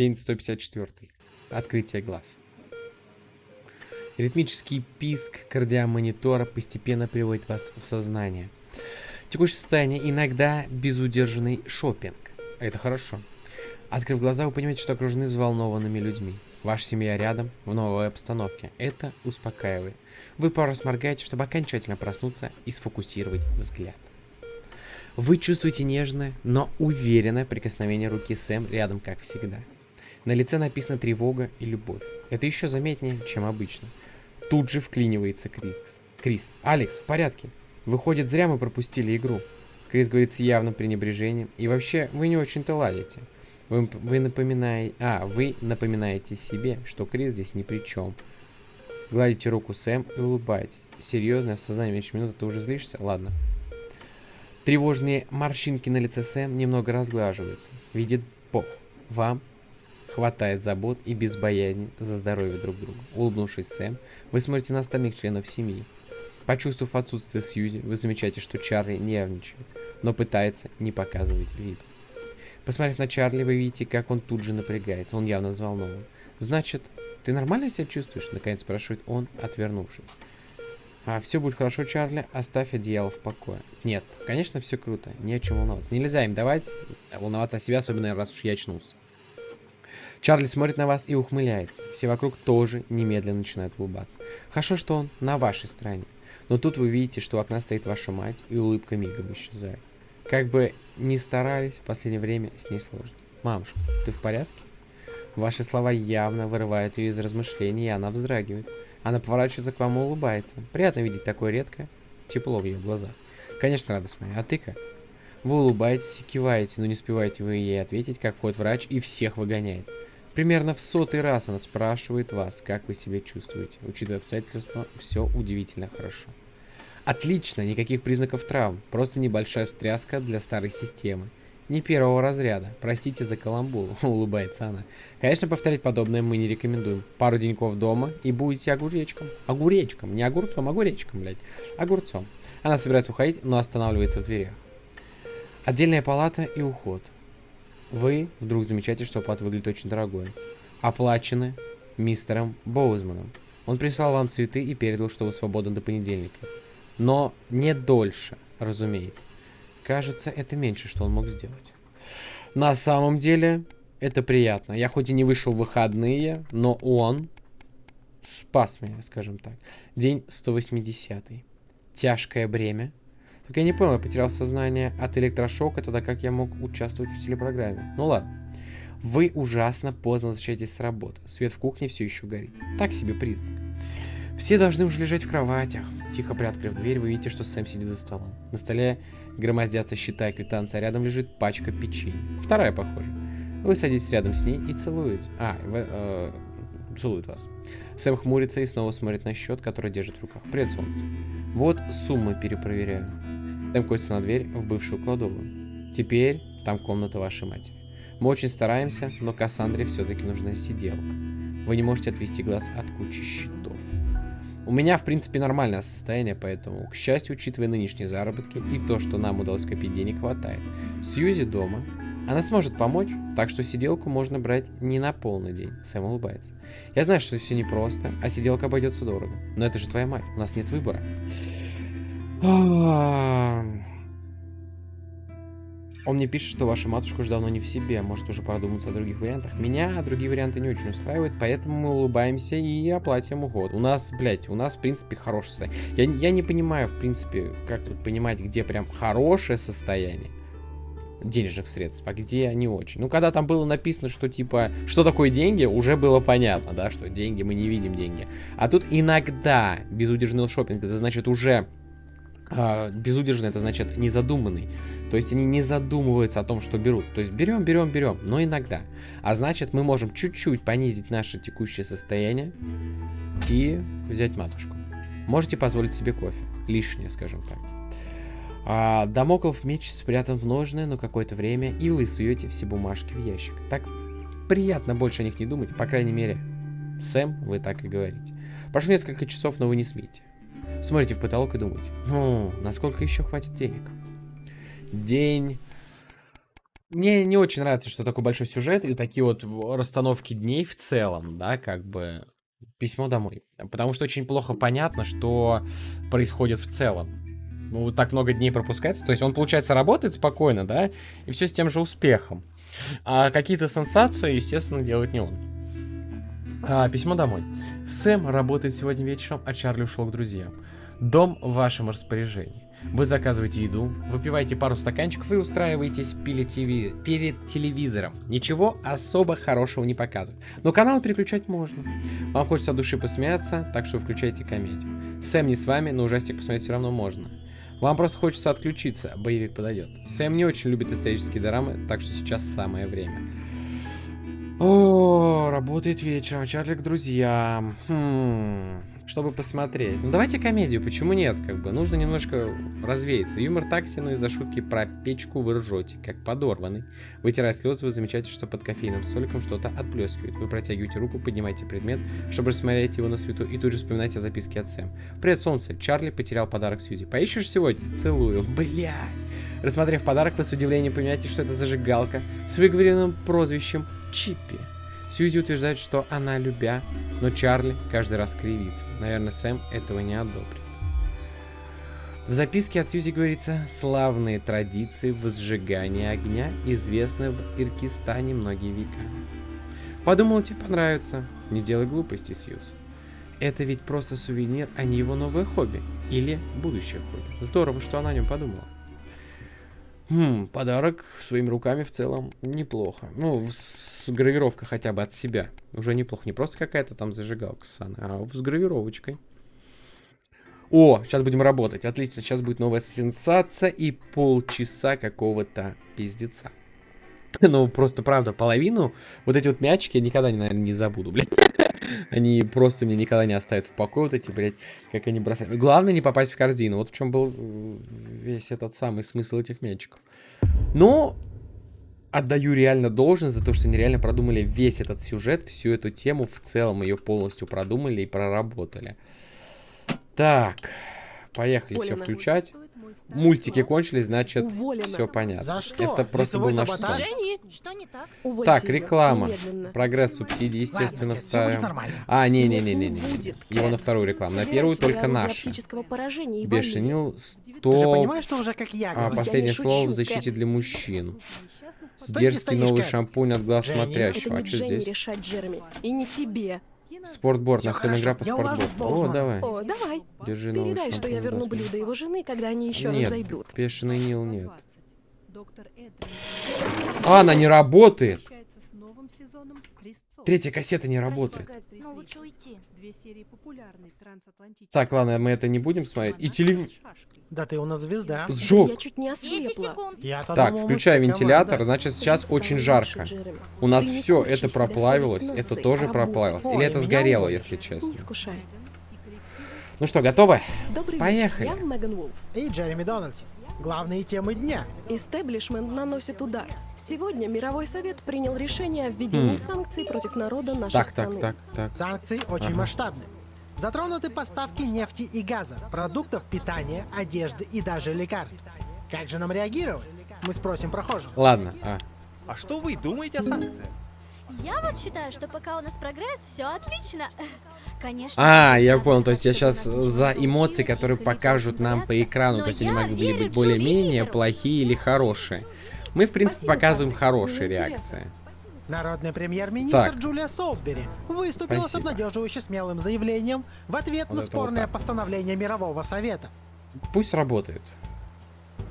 День 154. Открытие глаз. Ритмический писк кардиомонитора постепенно приводит вас в сознание. Текущее состояние иногда безудержный шопинг. Это хорошо. Открыв глаза, вы понимаете, что окружены взволнованными людьми. Ваша семья рядом, в новой обстановке. Это успокаивает. Вы пару раз моргаете, чтобы окончательно проснуться и сфокусировать взгляд. Вы чувствуете нежное, но уверенное прикосновение руки Сэм рядом, как всегда. На лице написана тревога и любовь. Это еще заметнее, чем обычно. Тут же вклинивается Крис. Крис, Алекс, в порядке. Выходит, зря мы пропустили игру. Крис говорит с явным пренебрежением. И вообще, вы не очень-то ладите. Вы, вы напоминаете... А, вы напоминаете себе, что Крис здесь ни при чем. Гладите руку Сэм и улыбаетесь. Серьезно, в сознании меньше минуты ты уже злишься? Ладно. Тревожные морщинки на лице Сэм немного разглаживаются. Видит Бог. Вам хватает забот и без боязни за здоровье друг друга. Улыбнувшись Сэм, вы смотрите на остальных членов семьи. Почувствовав отсутствие Сьюзи, вы замечаете, что Чарли нервничает, но пытается не показывать вид. Посмотрев на Чарли, вы видите, как он тут же напрягается. Он явно взволнован. «Значит, ты нормально себя чувствуешь?» Наконец спрашивает он, отвернувшись. А, все будет хорошо, Чарли, оставь одеяло в покое. Нет, конечно, все круто, не о чем волноваться. Нельзя им давать волноваться о себе, особенно раз уж я очнулся. Чарли смотрит на вас и ухмыляется. Все вокруг тоже немедленно начинают улыбаться. Хорошо, что он на вашей стороне. Но тут вы видите, что у окна стоит ваша мать, и улыбка мигом исчезает. Как бы ни старались, в последнее время с ней сложно. Мамушка, ты в порядке? Ваши слова явно вырывают ее из размышлений, и она вздрагивает. Она поворачивается к вам и улыбается. Приятно видеть такое редкое тепло в ее глазах. Конечно, радость моя. А ты как? Вы улыбаетесь и киваете, но не успеваете вы ей ответить, как входит врач и всех выгоняет. Примерно в сотый раз она спрашивает вас, как вы себя чувствуете. Учитывая обстоятельства, все удивительно хорошо. Отлично, никаких признаков травм, просто небольшая встряска для старой системы. Не первого разряда. Простите за каламбур, улыбается она. Конечно, повторять подобное мы не рекомендуем. Пару деньков дома и будете огуречком. Огуречком, не огурцом, огуречком, блядь. Огурцом. Она собирается уходить, но останавливается в дверях. Отдельная палата и уход. Вы вдруг замечаете, что плата выглядит очень дорогой. Оплачены мистером Боузманом. Он прислал вам цветы и передал, что вы свободны до понедельника. Но не дольше, разумеется. Кажется, это меньше, что он мог сделать. На самом деле, это приятно. Я хоть и не вышел в выходные, но он спас меня, скажем так. День 180. Тяжкое бремя как я не понял, я потерял сознание от электрошока, тогда как я мог участвовать в телепрограмме. Ну ладно. Вы ужасно поздно возвращаетесь с работы. Свет в кухне все еще горит. Так себе признак. Все должны уже лежать в кроватях. Тихо приоткрыв дверь, вы видите, что Сэм сидит за столом. На столе громоздятся счета и квитанция, а рядом лежит пачка печенья. Вторая, похоже. Вы садитесь рядом с ней и целуете. А, вы, э, целует вас. Сэм хмурится и снова смотрит на счет, который держит в руках. Привет, солнце. Вот суммы перепроверяю. Там косится на дверь в бывшую кладовую. Теперь там комната вашей матери. Мы очень стараемся, но Кассандре все-таки нужна сиделка. Вы не можете отвести глаз от кучи счетов. У меня, в принципе, нормальное состояние, поэтому, к счастью, учитывая нынешние заработки и то, что нам удалось копить денег, хватает. Сьюзи дома. Она сможет помочь, так что сиделку можно брать не на полный день. Сэм улыбается. Я знаю, что все непросто, а сиделка обойдется дорого. Но это же твоя мать, у нас нет выбора. Он мне пишет, что ваша матушка уже давно не в себе, может уже пора думать о других вариантах. Меня другие варианты не очень устраивают, поэтому мы улыбаемся и оплатим уход. У нас, блядь, у нас, в принципе, хорошее состояние. Я, я не понимаю, в принципе, как тут понимать, где прям хорошее состояние денежных средств, а где не очень. Ну, когда там было написано, что типа, что такое деньги, уже было понятно, да, что деньги, мы не видим деньги. А тут иногда безудержный шопинг, это значит уже безудержный, это значит незадуманный. То есть они не задумываются о том, что берут. То есть берем, берем, берем, но иногда. А значит мы можем чуть-чуть понизить наше текущее состояние и взять матушку. Можете позволить себе кофе. Лишнее, скажем так. А, Дамоклов меч спрятан в ножны на какое-то время, и вы суете все бумажки в ящик. Так приятно больше о них не думать, по крайней мере. Сэм, вы так и говорите. Прошло несколько часов, но вы не смеете. Смотрите в потолок и думаете, ну, насколько еще хватит денег? День Мне не очень нравится, что такой большой сюжет и такие вот расстановки дней в целом, да, как бы письмо домой. Потому что очень плохо понятно, что происходит в целом. Ну, вот так много дней пропускается. То есть он, получается, работает спокойно, да, и все с тем же успехом. А какие-то сенсации, естественно, делает не он. А, письмо домой. Сэм работает сегодня вечером, а Чарли ушел к друзьям. Дом в вашем распоряжении. Вы заказываете еду, выпиваете пару стаканчиков и устраиваетесь ТВ, перед телевизором. Ничего особо хорошего не показывают. Но канал переключать можно. Вам хочется от души посмеяться, так что включайте комедию. Сэм не с вами, но ужастик посмотреть все равно можно. Вам просто хочется отключиться, боевик подойдет. Сэм не очень любит исторические драмы, так что сейчас самое время. О, работает вечером, Чарли к друзьям. Хм, чтобы посмотреть. Ну давайте комедию, почему нет? Как бы нужно немножко развеяться. Юмор такси, но из-за шутки про печку вы ржете, как подорванный. Вытирая слезы, вы замечаете, что под кофейным столиком что-то отплескивает. Вы протягиваете руку, поднимаете предмет, чтобы рассмотреть его на свету, и тут же вспоминаете о записке от Сэм. Привет, солнце. Чарли потерял подарок Сьюзи. Поищешь сегодня? Целую. Блядь. Рассмотрев подарок, вы с удивлением понимаете, что это зажигалка с выговоренным прозвищем Чиппи. Сьюзи утверждает, что она любя, но Чарли каждый раз кривится. Наверное, Сэм этого не одобрит. В записке от Сьюзи говорится «Славные традиции возжигания огня известны в Иркистане многие века». Подумал, тебе понравится. Не делай глупости, Сьюз. Это ведь просто сувенир, а не его новое хобби. Или будущее хобби. Здорово, что она о нем подумала. Хм, подарок своими руками в целом неплохо. Ну, с гравировкой хотя бы от себя. Уже неплохо. Не просто какая-то там зажигалка сана, а с гравировочкой. О, сейчас будем работать. Отлично, сейчас будет новая сенсация и полчаса какого-то пиздеца. Ну, просто правда, половину вот эти вот мячики я никогда, наверное, не забуду, блядь. Они просто мне никогда не оставят в покое, вот эти, блядь, как они бросают. Главное не попасть в корзину. Вот в чем был э, весь этот самый смысл этих мячиков. Но отдаю реально должен за то, что они реально продумали весь этот сюжет, всю эту тему в целом ее полностью продумали и проработали. Так, поехали все включать. Мультики кончились, значит, все понятно. За что? Это просто был наш сон. Что не так? Так, реклама. Немедленно. Прогресс субсидий, естественно, Ладно, ставим. А, не-не-не-не-не. Его на вторую рекламу. На первую только наша. Бешенил, стоп. что уже как я а, последнее слово в защите для мужчин. Дерзкий новый шампунь от глаз смотрящего. А что здесь? решать. И не тебе. Спортборд, настольная игра по спортборду. О, давай. О, давай. Держи Передай, что я верну блюдо его жены, когда они еще нет, раз зайдут. Пешеный Нил нет. А, она не работает. Третья кассета не работает. Так, ладно, мы это не будем смотреть. И телев... Да ты у нас звезда. Сжег. Я чуть не ослепла. так, включай вентилятор, значит сейчас очень жарко. У нас все это проплавилось, это тоже проплавилось. Или это сгорело, если честно. Ну что, готовы? Поехали. И Джереми Дональдс. Главные темы дня. Истеблишмент наносит удар. Сегодня Мировой Совет принял решение о введении хм. санкций против народа нашей так, страны. Так, так, так. Санкции очень ага. масштабны. Затронуты поставки нефти и газа, продуктов питания, одежды и даже лекарств. Как же нам реагировать? Мы спросим прохожих. Ладно. А, а что вы думаете о санкциях? Я вот считаю, что пока у нас прогресс, все отлично. Конечно. А, я понял, то есть я сейчас за эмоции, которые покажут нам по экрану, то есть они могли быть более-менее плохие или хорошие. Мы, в принципе, показываем хорошие реакции. Народный премьер-министр Джулия Солсбери выступила Спасибо. с обнадеживающе смелым заявлением в ответ вот на спорное вот постановление Мирового Совета. Пусть работает.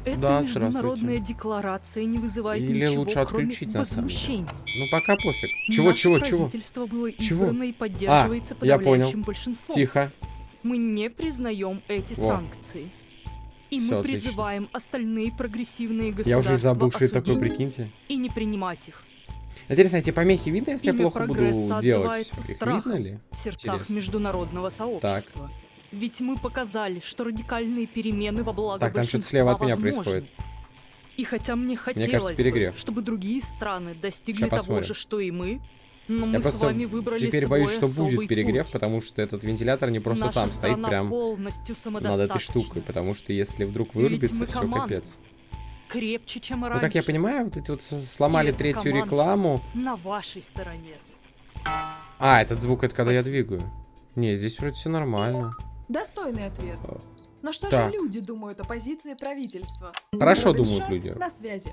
Эта да, международная декларация не вызывает Или ничего, лучше отключить кроме возмущений. Ну пока пофиг. Чего, Наше чего, чего? правительство было избрано чего? и поддерживается а, подавляющим большинством. Тихо. Мы не признаем эти Во. санкции. И Все мы отлично. призываем остальные прогрессивные государства Я уже это такое, прикиньте. И не принимать их. Интересно, эти помехи видно, если Имя я плохо буду делать? Их видно ли? В сердцах Интересно. международного сообщества. Так. Ведь мы показали, что радикальные перемены во благо Так, там что-то слева от меня возможны. происходит. И хотя мне хотелось мне кажется, бы, чтобы другие страны достигли Сейчас того посмотрим. же, что и мы, но мы Я с вами выбрали теперь боюсь, что будет перегрев, путь. потому что этот вентилятор не просто Наша там стоит прям над этой штукой, потому что если вдруг вырубится, все капец. крепче, чем раньше. Ну, как я понимаю, вот эти вот сломали И третью рекламу. На вашей стороне. А, этот звук, это когда я Спасибо. двигаю. Не, здесь вроде все нормально. Достойный ответ. Но что Так. же люди думают о позиции правительства? Хорошо Робин думают Шон люди. На связи.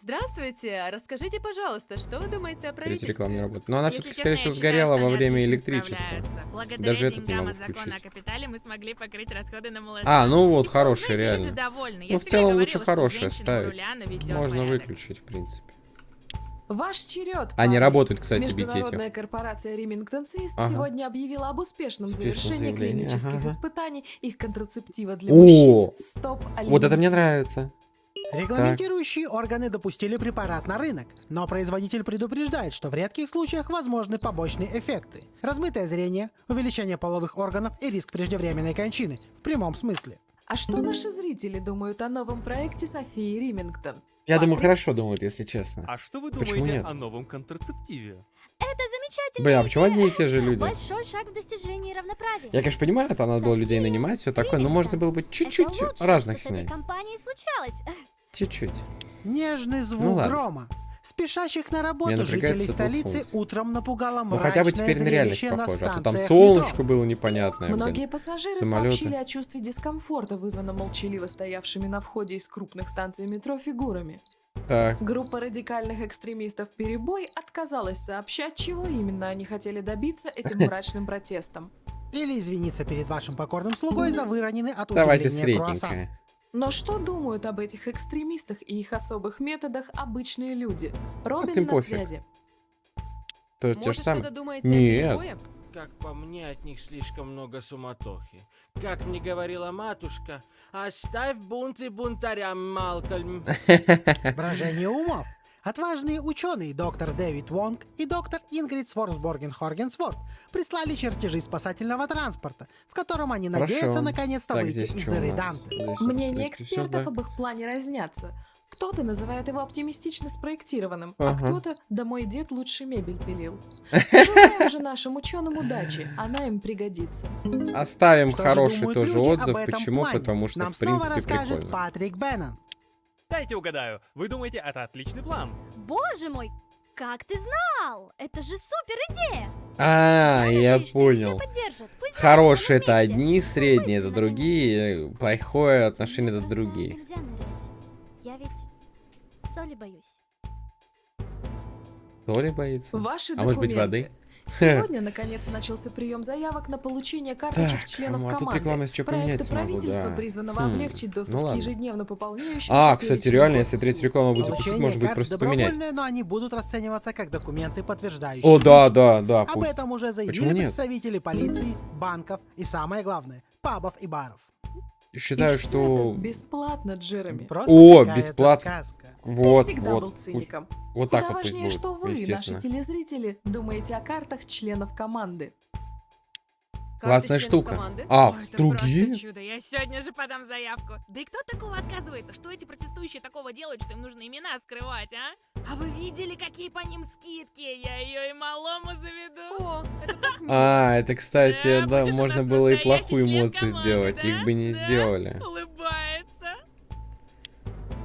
Здравствуйте, расскажите, пожалуйста, что вы думаете о правительстве? реклама не работает. Но она Если все-таки, скорее всего, считаю, сгорела во время электричества. Благодаря Даже этот не деньгам могу от закона включить. о капитале мы смогли покрыть расходы на молодежь. А, ну вот, знаете, реально. Ну, в целом лучше у ставить. Можно порядок. выключить, в принципе. Ваш черед. Они работают, кстати, бить Международная этих. корпорация Ремингтон Свист Ага. сегодня объявила об успешном Успешном завершении клинических ага. испытаний их контрацептива для О! мужчин. Стоп Вот это мне нравится. Регламентирующие органы допустили препарат на рынок, но производитель предупреждает, что в редких случаях возможны побочные эффекты. Размытое зрение, увеличение половых органов и риск преждевременной кончины, в прямом смысле. А что наши зрители думают о новом проекте Софии Римингтон? Я думаю, хорошо думают, если честно. А что вы Почему думаете нет? о новом контрацептиве? Это замечательно. Блин, а почему одни и те же люди? Большой шаг в достижении равноправия. Я, конечно, понимаю, там надо было людей нанимать, все такое, но можно было бы чуть-чуть Это разных с случалось. Чуть-чуть. Нежный звук Ну ладно. грома. Спешащих на работу жителей столицы солнце. утром напугало Ну мрачное хотя бы теперь на реальность зрелище на похоже. А то там солнышко метро. было непонятное. блин. Многие пассажиры Самолеты. сообщили о чувстве дискомфорта, вызванном молчаливо стоявшими на входе из крупных станций метро фигурами. Так, Группа радикальных экстремистов «Перебой» отказалась сообщать, чего именно они хотели добиться этим мрачным протестом. Или извиниться перед вашим покорным слугой за выроненный от давайте удивления круассан. Но что думают об этих экстремистах и их особых методах обычные люди? Робин на пофиг. связи. То те же Может, самые. что-то думаете Нет. Как по мне, от них слишком много суматохи. Как мне говорила матушка, оставь бунты бунтарям, Малкольм. Брожение умов. Отважные ученые доктор Дэвид Вонг и доктор Ингрид Сворсборген Хоргенсворт прислали чертежи спасательного транспорта, в котором они Хорошо. надеются наконец-то выйти здесь из дыры? Данте. Всё, экспертов да. об их плане разнятся. Кто-то называет его оптимистично спроектированным, Ага. а кто-то «да мой дед лучше мебель пилил». Желаем же нашим ученым удачи, она им пригодится. Оставим Что хороший тоже отзыв. Почему? плане? Потому что, Нам в снова принципе, расскажет прикольно. Патрик Беннон. Дайте угадаю. Вы думаете, это отличный план? Боже мой, как ты знал? Это же супер идея. А, я понял. Хорошие это одни, средние это Мысленно, другие, плохое отношение это другие. Я ведь соли боюсь. То ли боится? Ваши А может быть воды? Сегодня, наконец, начался прием заявок на получение карточек Так, членов ну, а тут команды. реклама, если что, поменять Проекты смогу, правительства да. призваны Хм, облегчить доступ ну к ежедневно пополняющимся А, кстати, реально, если госуслуг. третью рекламу будет запустить, будет карт просто поменять. но они будут расцениваться как документы, подтверждающие. О, да, да, да, Об пусть. этом уже заявили представители полиции, банков и, самое главное, пабов и баров. Считаю, что... бесплатно, Джереми. Просто О, бесплатно. сказка. Вот, Ты всегда был вот, циником. вот Куда так вот важнее, будет, что вы, наши телезрители, думаете о картах членов команды. Классная штука. команды? А, Ой, другие? чудо. Я сегодня же подам заявку. Да и кто от такого отказывается? Что эти протестующие такого делают, что им нужно имена скрывать, а? А вы видели, какие по ним скидки? Я ее и малому заведу. О, это. А, это, кстати, Да, да, можно было и плохую эмоцию команды, сделать, да? их бы не Да? сделали. Улыбается.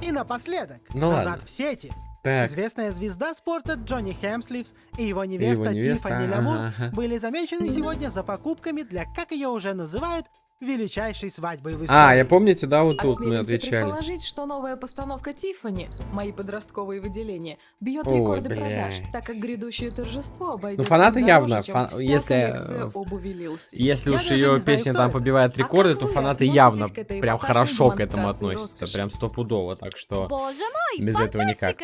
И напоследок, Ну назад ладно. в сети. Так, Известная звезда спорта Джонни Хемсливс и его И невеста, его невеста, Тиффани ага, Лямур ага. были замечены сегодня за покупками для, как ее уже называют, величайшей свадьбы в истории. а, я помните, да, вот тут мы Осмелимся отвечали. предположить, что новая постановка Тиффани, мои подростковые выделения, бьет Ой, рекорды продаж, блядь. так как грядущее торжество обойдется фанаты дороже, явно, чем фан- вся если, обуви Лилси. Если Я уж ее знаю, песня кто там это. побивает А рекорды, как то фанаты явно прям хорошо к этому относятся, роскоши? прям стопудово, так что Боже мой, без этого никак.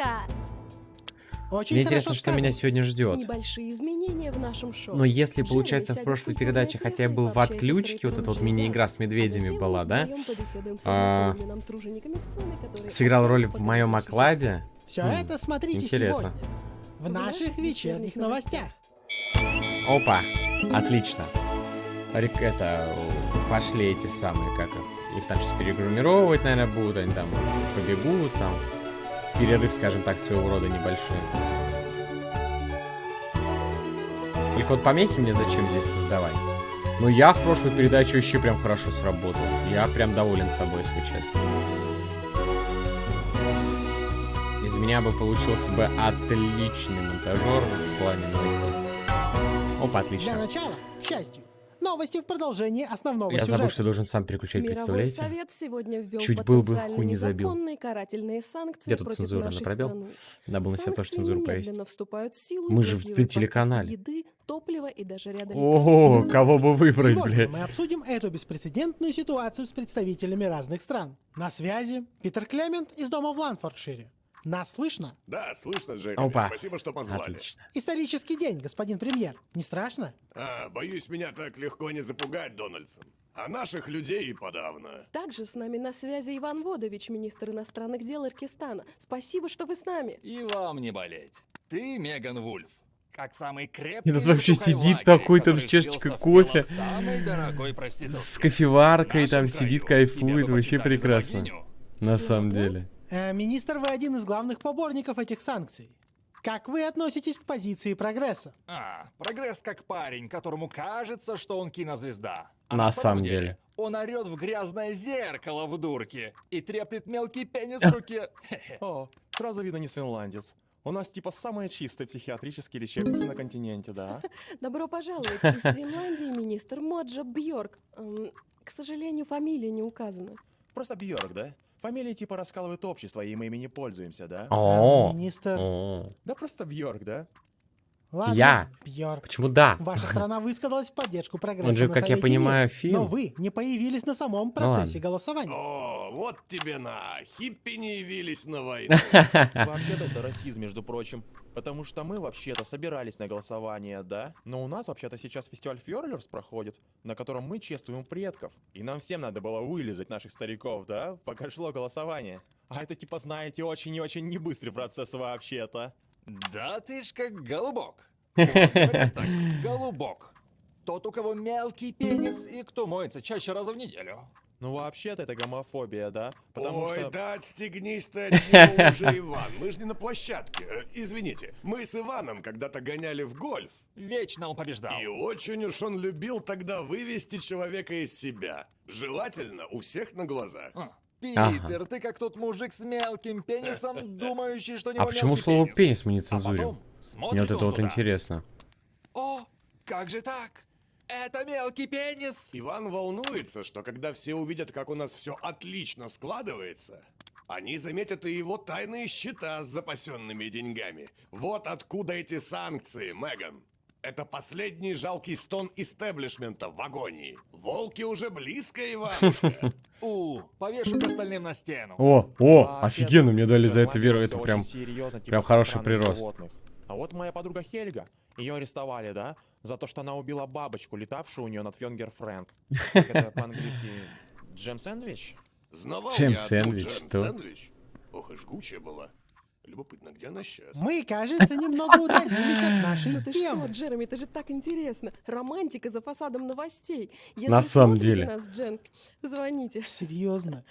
Очень Мне интересно, что меня сегодня ждет. Небольшие изменения в нашем шоу. Но если, получается, в прошлой передаче, хотя я был в отключке, вот эта вот мини-игра с медведями А была, да? А, Сыграл роль в моем окладе. Все Хм, это смотрите интересно. сегодня. В наших вечерних новостях. Опа, отлично. Рек- Это, пошли эти самые, как их, их там сейчас перегрумировать, наверное, будут, они там побегут, там, перерыв, скажем так, своего рода небольшой. Только вот помехи мне зачем здесь создавать? Ну, я в прошлой передаче вообще прям хорошо сработал. Я прям доволен собой, если честно. Из меня бы получился бы отличный монтажер в плане новостей. Опа, отлично. Для начала, к счастью, Новости в продолжении основного Я сюжета. забыл, что должен сам переключать, Мировой представляете? совет сегодня ввел Чуть был бы хуй не забил. незаконные карательные санкции Где тут против цензура? На нашей пробел? страны. Надо было на себя тоже Санкции цензуру немедленно повесить. вступают в силу Мы же в блокируют поставки телеканале. еды, топлива и даже ряда О, лекарств. кого бы выбрать, Сегодня блядь? мы обсудим эту беспрецедентную ситуацию с представителями разных стран. На связи Питер Клемент из дома в Ланфордшире. Нас слышно? Да, слышно, Джереми. Опа. Спасибо, что позвали. Отлично. Исторический день, господин премьер. Не страшно? А, боюсь, меня так легко не запугать, Дональдсон. А наших людей и подавно. Также с нами на связи Иван Водович, министр иностранных дел Иркистана. Спасибо, что вы с нами. И вам не болеть. Ты Меган Вульф. Как самый крепкий Этот вообще сидит такой там с чашечкой кофе, с кофеваркой, там сидит, кайфует, вообще прекрасно. На самом деле. Э, министр, вы один из главных поборников этих санкций. Как вы относитесь к позиции прогресса? А, прогресс как парень, которому кажется, что он кинозвезда. А На самом самом деле. Он орет в грязное зеркало в дурке и треплет мелкий пенис в руке. О, сразу видно не финландец. У нас типа самые чистые психиатрические лечебницы на континенте, да? Добро пожаловать из Финляндии, министр Моджа Бьорк. Эм, К сожалению, фамилия не указана. Просто Бьорк, да? Фамилия типа раскалывает общество, и мы ими не пользуемся, да? О, Министр. о. Да просто Бьорк, да? Ладно, Я. Бьорк. Почему да? Ваша страна высказалась в поддержку прогресса Он же, на как я понимаю, фин. Но вы не появились на самом процессе голосования. О, вот тебе на. Хиппи не явились на войну. Вообще-то это расизм, между прочим. Потому что мы вообще-то собирались на голосование, да? Но у нас вообще-то сейчас фестиваль Фьорлерс проходит, на котором мы чествуем предков. И нам всем надо было вылезать наших стариков, да? Пока шло голосование. А это типа, знаете, очень и очень небыстрый процесс вообще-то. Да ты ж как голубок. Так, голубок. Тот, у кого мелкий пенис и кто моется чаще раза в неделю. Ну вообще-то это гомофобия, да? Потому Ой, что... да отстегнись ты от него уже, Иван. Мы же не на площадке. Э, Извините, мы с Иваном когда-то гоняли в гольф. Вечно он побеждал. И очень уж он любил тогда вывести человека из себя. Желательно у всех на глазах. А, Питер, ты как тот мужик с мелким пенисом, думающий, что него А почему слово пенис. пенис мы не А цензурим? потом Мне вот это вот туда. интересно. О, как же так? Это мелкий пенис. Иван волнуется, что когда все увидят, как у нас все отлично складывается, они заметят и его тайные счета с запасенными деньгами. Вот откуда эти санкции, Меган. Это последний жалкий стон истеблишмента в агонии. Волки уже близко, Иванушка. У, повешу к остальным на стену. О, о, Вообще-то офигенно, мне дали за это веру, это прям, типа прям с хороший прирост. А вот моя подруга Хельга, ее арестовали, да, за то, что она убила бабочку, летавшую у нее над Фьонгер Фрэнк. Как это по-английски? Джем сэндвич? Знавал Чем я одну сэндвич, Джем что? сэндвич. Ох и жгучая была. Любопытно, где она сейчас? Мы, кажется, немного удалились от нашей Ну темы. что, Джереми, это же так интересно. Романтика за фасадом новостей. Если На самом деле. нас, Джен, звоните. Серьезно.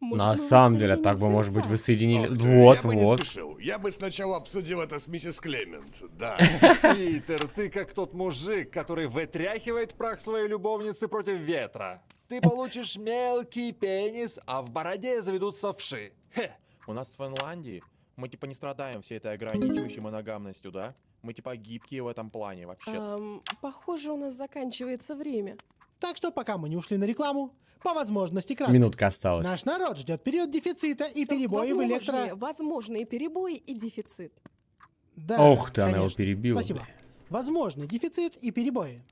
Может, На самом деле, так бы, может быть, вы соединили... Ох, Вот, я бы не вот. спешил. Я бы сначала обсудил это с миссис Клемент. Да. Питер, ты как тот мужик, который вытряхивает прах своей любовницы против ветра. Ты получишь мелкий пенис, а в бороде заведутся вши. Хе. У нас в Финляндии мы типа не страдаем всей этой ограничивающей моногамностью, да? Мы типа гибкие в этом плане вообще-то. Ам, похоже, у нас заканчивается время. Так что пока мы не ушли на рекламу, по возможности кратко. Минутка осталась. Наш народ ждет период дефицита и перебои в электро... Возможные, возможные перебои и дефицит. Да, Ох ты, она его конечно. перебила. Спасибо. Возможный дефицит и перебои.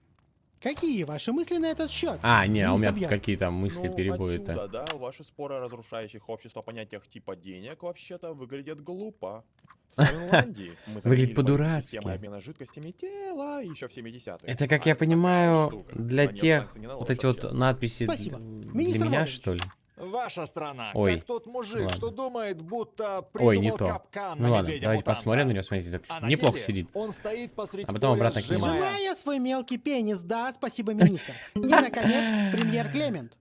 Какие ваши мысли на этот счет? А, не, а у меня Министр Бьорк? какие там мысли, ну, перебои-то. отсюда, да, ваши споры о разрушающих общество понятиях типа денег вообще-то выглядят глупо. В Финляндии мы Выглядит по-дурацки. обмена жидкостями тела еще в 70-е. Это, как А я понимаю, для тех, вот эти вот сейчас. надписи Спасибо. для Министр меня, что ли? Ваша страна, Ой, как тот мужик, ладно. что думает, будто Ой, придумал не то. капкан Ну на ладно, давайте посмотрим на него, смотрите, так А неплохо деле сидит. Он стоит посреди А потом обратно кинем. сжимая Сжимая свой мелкий пенис, да, спасибо, министр. И, наконец, премьер Клемент.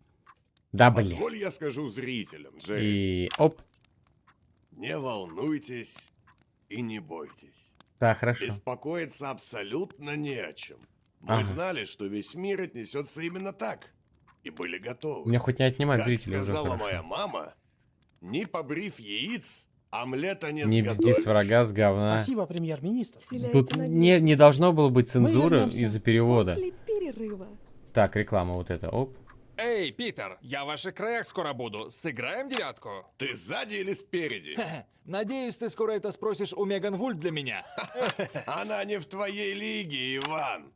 Да, блин. Позволь я скажу зрителям, Джерри. И оп. Не волнуйтесь и не бойтесь. Да, хорошо. Беспокоиться абсолютно не о чем. Мы Ага. знали, что весь мир отнесется именно так. И были готовы. Мне хоть не отнимать как зрителей уже сказала хорошо. моя мама, не побрив яиц, Омлета не Не бзди с врага с говна. Спасибо, премьер-министр. Тут не, не должно было быть цензуры из-за перевода. После перерыва. Так, реклама вот эта. Оп. Эй, Питер, я в ваших краях скоро буду. Сыграем девятку? Ты сзади или спереди? Надеюсь, ты скоро это спросишь у Меган Вульт для меня. Она не в твоей лиге, Иван.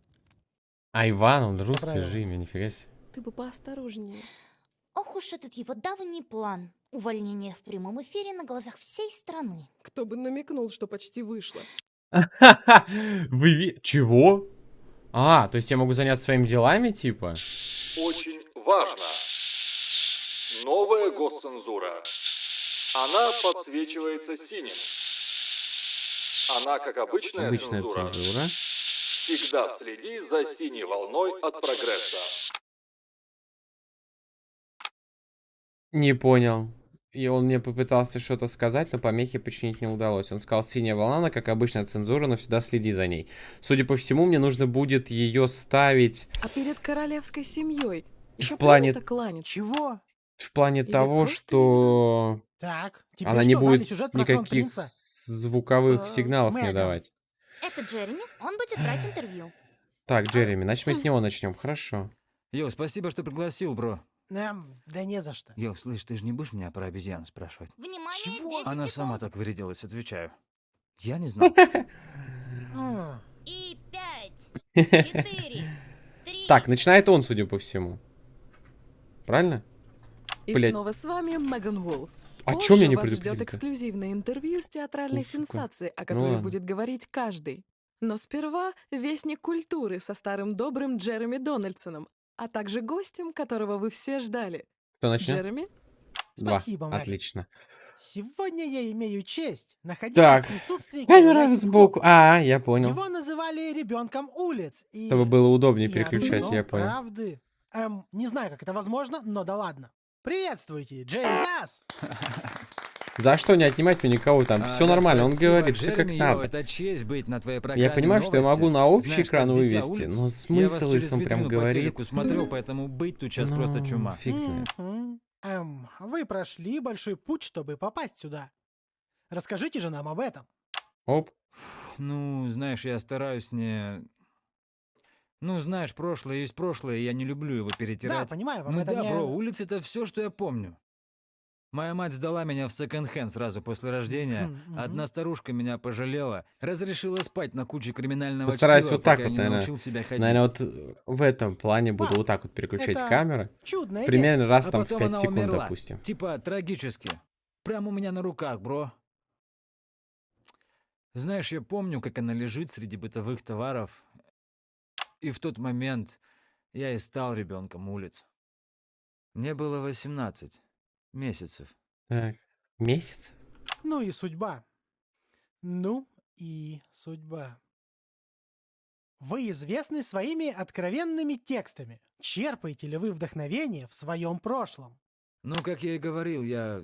А Иван, он Правильно. же имя, нифига себе. Ты бы поосторожнее. Ох уж этот его давний план. Увольнение в прямом эфире на глазах всей страны. Кто бы намекнул, что почти вышло. Вы Чего? А, то есть я могу заняться своими делами, типа? Очень важно. Новая госцензура. Она подсвечивается синим. Она, как обычная, Обычная цензура, цензура. всегда следи за синей волной от прогресса. Не понял. И он мне попытался что-то сказать, но помехи починить не удалось. Он сказал, синяя волна, как обычная цензура, но всегда следи за ней. Судя по всему, мне нужно будет ее ставить А перед королевской семьей еще В плане-. Чего? в плане Или того, что Так, она не будет никаких звуковых Э, сигналов мне давать. Это Джереми, он будет брать интервью. Так, Джереми, значит мы с него начнем, хорошо. Йо, спасибо, что пригласил, бро. Эм, да не за что. Йо, слышь, ты же не будешь меня про обезьян спрашивать? Внимание, Чего? 10 Она секунд. сама так вырядилась, отвечаю. Я не знал. И 5, 4, 3, Так, начинает он, судя по всему. Правильно? И Блядь. снова с вами Меган Волф. А чё меня не вас ждет эксклюзивное интервью с театральной Ну, сенсацией, о Ну которой ладно. будет говорить каждый. Но сперва вестник культуры со старым добрым Джереми Дональдсоном, а также гостем, которого вы все ждали. Кто начнет? Джереми? Два. Спасибо, Мэг. Отлично. Сегодня я имею честь находиться Так. в присутствии Камера сбоку. А, я понял. Его называли ребенком улиц. И... Чтобы было удобнее и переключать, я понял. правды. Эм, не знаю, как это возможно, но да ладно. Приветствуйте, Джейзас! За что не отнимать мне никого там? А, Все да, нормально, он говорит, все как надо. это честь быть на твоей программе Я понимаю, что я новости. могу на общий Знаешь, экран вывести, улиц. но смысл, если он прям говорит. смотрел, поэтому быть тут сейчас просто Ну, чума. Фиг знает. Эм, вы прошли большой путь, чтобы попасть сюда. Расскажите же нам об этом. Оп. Ну, знаешь, я стараюсь не... Ну, знаешь, прошлое есть прошлое, и я не люблю его перетирать. Да, понимаю, вам Ну это да, не... бро, улица — это все, что я помню. Моя мать сдала меня в секонд-хенд сразу после рождения. Мгм, Одна старушка меня пожалела, разрешила спать на куче криминального Постараюсь чтива, вот так вот, наверное. научил себя ходить. Наверное, вот в этом плане буду вот так вот переключать это камеры. чудное Примерно раз А там в потом 5 она секунд, умерла. допустим. Типа трагически. Прямо у меня на руках, бро. Знаешь, я помню, как она лежит среди бытовых товаров. И в тот момент я и стал ребенком улиц. Мне было 18 месяцев. Так, месяц? Ну и судьба. Ну и судьба. Вы известны своими откровенными текстами. Черпаете ли вы вдохновение в своем прошлом? Ну, как я и говорил, я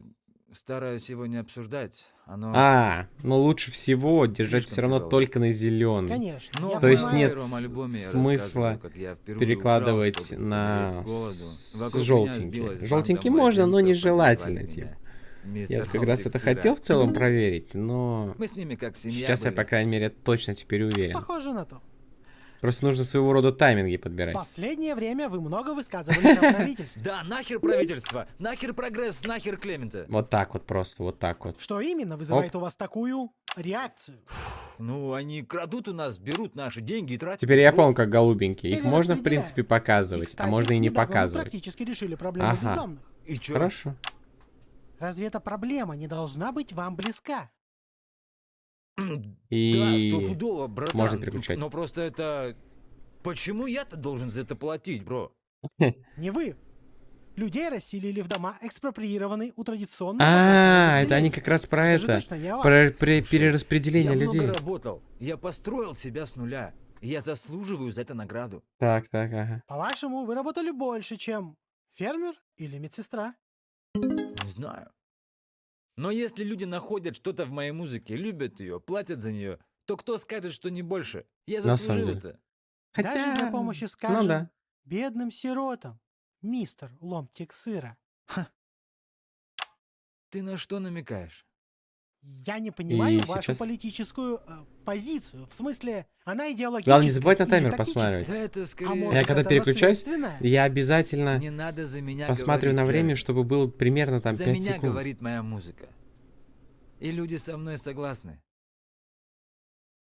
стараюсь его не обсуждать. Оно... А, но лучше всего держать Слишком все равно тяжело. только на зеленый. Конечно. Ну, я То есть нет я смысла я перекладывать украл, на банда Желтенькие можно, но нежелательно, типа. Я вот как раз это хотел в целом проверить, но Мы с ними как семья сейчас я, были. по крайней мере, точно теперь уверен. Похоже на то. Просто нужно своего рода тайминги В подбирать. последнее время вы много высказывались о правительстве. Да, нахер правительство, нахер прогресс, нахер Клемента. Вот так вот просто, вот так вот. Что именно вызывает у вас такую реакцию? Ну, они крадут у нас, берут наши деньги и тратят. Теперь я Бро, понял, как голубенькие. Их можно, в принципе, показывать, а можно и не показывать. практически решили проблему Ага. бездомных. И чё? Хорошо. Разве эта проблема не должна быть вам близка? Да, И стопудово, братан. можно переключать. Но просто это... Почему я-то должен за это платить, бро? Не вы. Людей расселили в дома, экспроприированные у традиционного А, это они как раз про Это. Про перераспределение я людей. много работал. Я построил себя с нуля. Я заслуживаю за это награду. Так, так, ага. По-вашему, вы работали больше, чем фермер или медсестра? Не знаю. Но если люди находят что-то в моей музыке, любят ее, платят за нее, то кто скажет, что не больше? Я заслужил это. Даже для помощи, ну скажем, да. бедным сиротам, мистер Ломтик Сыра. Ты на что намекаешь? Я не понимаю вашу сейчас... политическую э, позицию. В смысле, она идеологическая. Главное, не забывать на таймер посмотреть. Да это скорее... А я когда это переключаюсь, я обязательно не надо за меня посмотрю говорить, на время, чтобы было примерно там за 5 меня секунд. говорит моя музыка. И люди со мной согласны.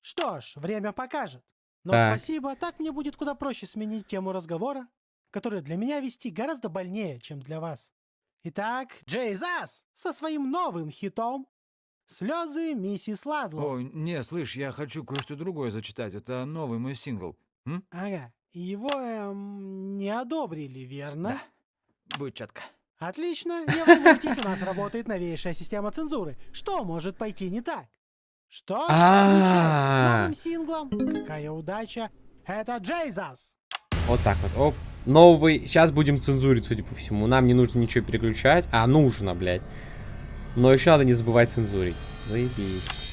Что ж, время покажет. Но так. спасибо, так мне будет куда проще сменить тему разговора, который для меня вести гораздо больнее, чем для вас. Итак, Джей Зас со своим новым хитом «Слезы миссис Ладлоу». О, не, слышь, я хочу кое-что другое зачитать. Это новый мой сингл. М? Ага, его эм, не одобрили, верно? Да, будет четко. Отлично, не волнуйтесь, у нас работает новейшая система цензуры. Что может пойти не так? Что ж, с новым синглом. Какая удача. Это Джейзас. Вот так вот, оп. Новый. Сейчас будем цензурить, судя по всему. Нам не нужно ничего переключать. А, нужно, блядь. Но еще надо не забывать цензурить. Заебись.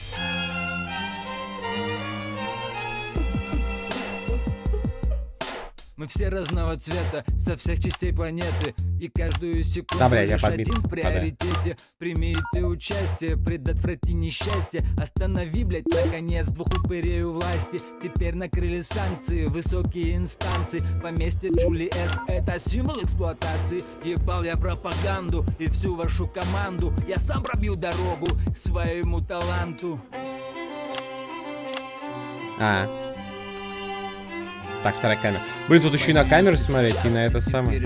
Мы все разного цвета, со всех частей планеты. И каждую секунду да, лишь я один в приоритете да. Прими ты участие, предотврати несчастье. Останови, блядь, наконец двух упырей у власти. Теперь накрыли санкции, высокие инстанции. Поместье Джули С. это символ эксплуатации. Ебал я пропаганду и всю вашу команду. Я сам пробью дорогу своему таланту. А, так, вторая камера. Блин, тут еще и на камеры смотреть, и на это самое.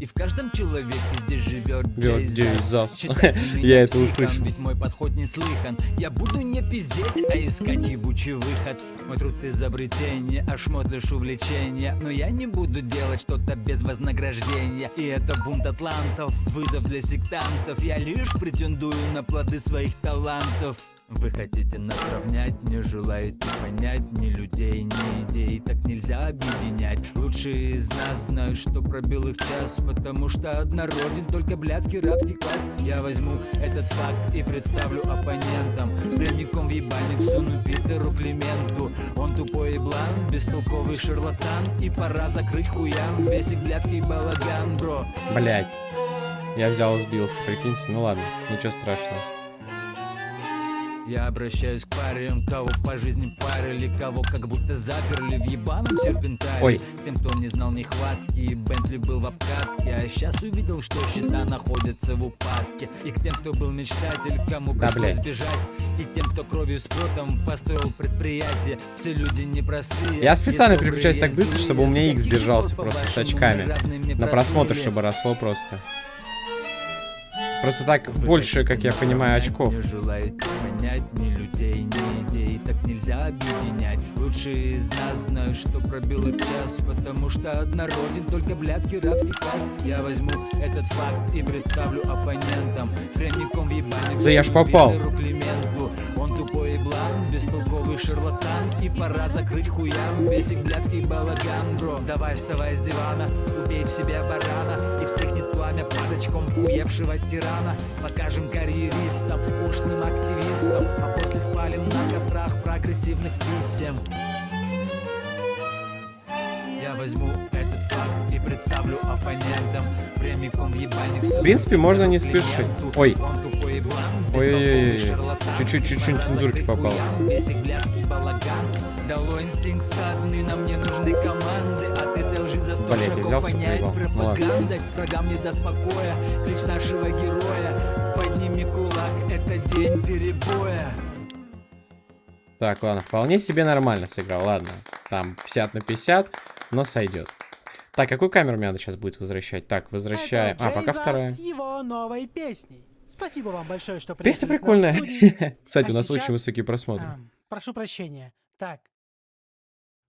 и в каждом человеке здесь живет Джейзас. Я это услышал. Ведь мой подход не слыхан. Я буду не пиздеть, а искать ебучий выход. Мой труд изобретение, а шмот лишь увлечение. Но я не буду делать что-то без вознаграждения. И это бунт атлантов, вызов для сектантов. Я лишь претендую на плоды своих талантов. Вы хотите нас равнять, не желаете понять Ни людей, ни идей, так нельзя объединять. Лучшие из нас знают, что пробил их час Потому что однороден только блядский рабский класс. Я возьму этот факт и представлю оппонентам. Прямиком в ебальник суну Питеру Клименту. Он тупой и блан, бестолковый шарлатан. И пора закрыть хуям весь блядский балаган, бро. Блять, я взял и сбился, прикиньте, ну ладно, ничего страшного я обращаюсь к парям, кого по жизни парили, кого как будто заперли в ебаном серпентаре. Ой. Тем, кто не знал нехватки, Бентли был в обкатке, а сейчас увидел, что счета находятся в упадке. И к тем, кто был мечтатель, кому да, пришлось блядь. бежать, и тем, кто кровью с потом построил предприятие, все люди непростые. Я специально переключаюсь так быстро, чтобы у меня X держался просто с очками. На просмотр, чтобы росло просто. Просто так больше, как я понимаю, очков. Не желаете понять ни людей, ни идей, так нельзя объединять. Лучшие из нас знают, что пробил их час, потому что однороден только блядский рабский класс. Я возьму этот факт и представлю оппонентам прямиком в ебальник. Да я ж попал. Тупой блан, бестолковый шарлатан, и пора закрыть хуям весь их блядский балаган, бро. Давай вставай с дивана, убей в себе барана, и вспыхнет пламя падочком хуевшего тирана. Покажем карьеристам, ушлым активистам, а после спалим на кострах прогрессивных писем. Возьму этот факт и представлю оппонентам прямиком ебальник В принципе, можно не спешить. Ой. Ой-ой-ой. Чуть-чуть, чуть-чуть цензурки попало. Дало инстинкт стадный, нам не нужны команды, а за сто. Врагам не даст покоя, клич нашего героя, подними кулак, это день перебоя. Так, ладно, вполне себе нормально сыграл, ладно. Там 50 на 50, но сойдет. Так, какую камеру мне надо сейчас будет возвращать? Так, возвращаем. А, пока вторая. с его новой песней. Спасибо вам большое, что Песня прикольная. Кстати, а у нас сейчас... очень высокие просмотры. А, прошу прощения. Так.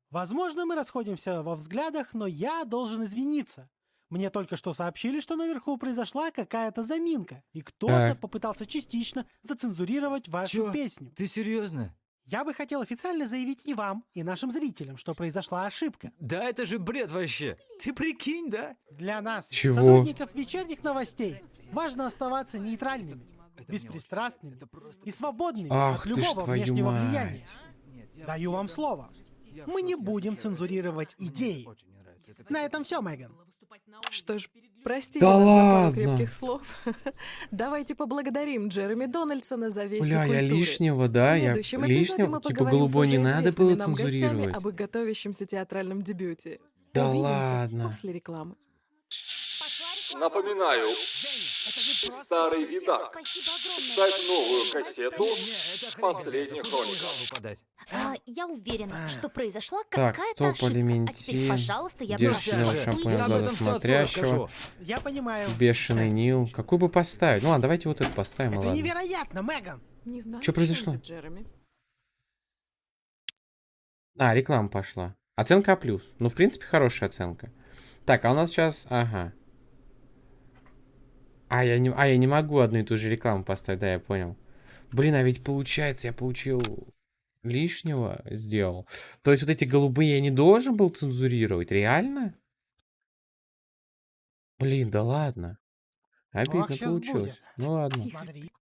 Возможно, мы расходимся во взглядах, но я должен извиниться. Мне только что сообщили, что наверху произошла какая-то заминка, и кто-то попытался частично зацензурировать вашу Чё? песню. Ты серьезно? Я бы хотел официально заявить и вам, и нашим зрителям, что произошла ошибка. Да это же бред вообще. Ты прикинь, да? Для нас, Чего? сотрудников вечерних новостей, важно оставаться нейтральными, беспристрастными и свободными Ах, от любого внешнего мать. влияния. Даю вам слово. Мы не будем цензурировать идеи. На этом все, Меган. Что ж, Простите Да нас за пару крепких слов. Давайте поблагодарим Джереми Дональдсона за весь Бля, я лишнего, да? В Я следующем эпизоде лишнего? мы Типа голубой не надо было цензурировать? об их готовящемся театральном дебюте. Да Увидимся ладно. после рекламы. Напоминаю, старый видак. Ставь новую кассету «Последних хроников». А, я уверена, что произошла Так, какая-то ошибка. А теперь, пожалуйста, я шампуня что глаза смотрящего. Я понимаю. Бешеный Нил. Какой бы поставить? Ну ладно, давайте вот это поставим, Это ладно. невероятно, Меган. Не знаю, чем произошло? это, Джереми. А, реклама пошла. Оценка А+. Ну, в принципе, хорошая оценка. Так, а у нас сейчас... Ага. А я, не, а, я не могу одну и ту же рекламу поставить, да, я понял. Блин, а ведь получается, я получил лишнего сделал. То есть вот эти голубые я не должен был цензурировать, реально? Блин, да ладно. Обидно Ох, получилось. будет. Ну ладно. Смотри,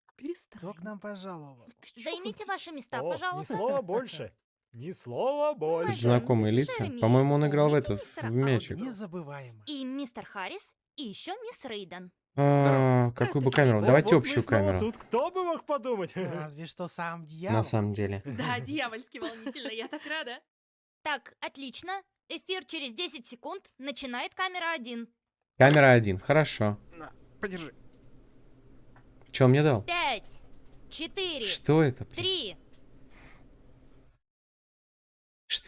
кто к нам пожаловал? Займите ваши места, О, ни пожалуйста. слова больше. Ни слова больше. Знакомые лица. По-моему, он играл в этот, в мячик. Незабываемо. И мистер Харрис, и еще мисс Рейден. А, какую бы камеру? Давайте вот общую камеру. Тут кто бы мог подумать? Разве что сам дьявол. На самом деле. Да, дьявольски волнительно, я так рада. Так, отлично. Эфир через 10 секунд. Начинает камера 1. Камера один, хорошо. Подержи. Че он мне дал? 5, 4, Что это? блин? 3.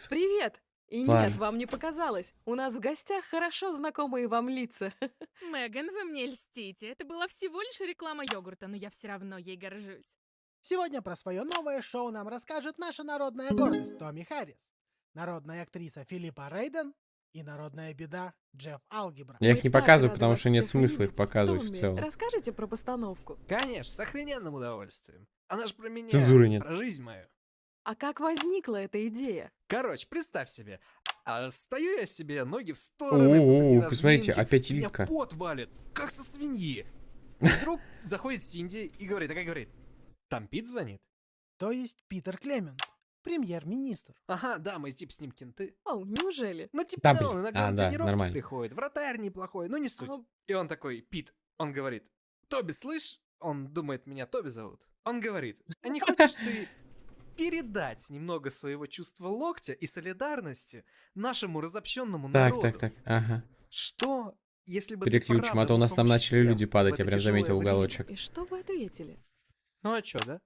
Привет! И Ладно. нет, вам не показалось. У нас в гостях хорошо знакомые вам лица. Меган, вы мне льстите. Это была всего лишь реклама йогурта, но я все равно ей горжусь. Сегодня про свое новое шоу нам расскажет наша народная гордость Томми Харрис, народная актриса Филиппа Рейден и народная беда Джефф Алгебра. Я их не показываю, потому что нет смысла их показывать в Томми, целом. расскажите про постановку. Конечно, с охрененным удовольствием. Она же про меня, Цензуры нет. про жизнь мою. А как возникла эта идея? Короче, представь себе, а стою я себе, ноги в стороны, О, посмотрите, опять Элитка. пот валит, как со свиньи. Вдруг заходит Синди и говорит, такая говорит, там Пит звонит? То есть Питер Клемент, премьер-министр. Ага, да, мы типа с ним кенты. О, неужели? Ну, типа, Да, да, он иногда А, на да, тренировки нормально. приходит, вратарь неплохой, но не суть. И он такой, Пит, он говорит, Тоби, слышь? Он думает, меня Тоби зовут. Он говорит, а не хочешь ты передать немного своего чувства локтя и солидарности нашему разобщенному Так, народу? так, так, ага. Что, если бы Переключим, а то у нас там начали люди падать, я прям заметил время? уголочек. И что вы ответили? Ну а чё, да?